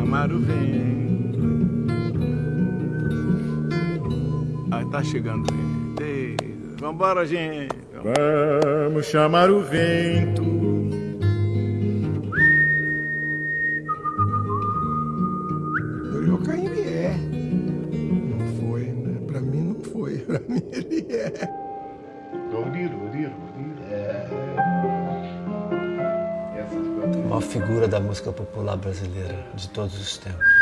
Chamar o vento. Aí tá chegando o vento. Vambora, gente. Vamos chamar o vento. Dorival Caymmi é. Não foi, né? Pra mim não foi. Pra mim ele é. Uma figura da música popular brasileira de todos os tempos.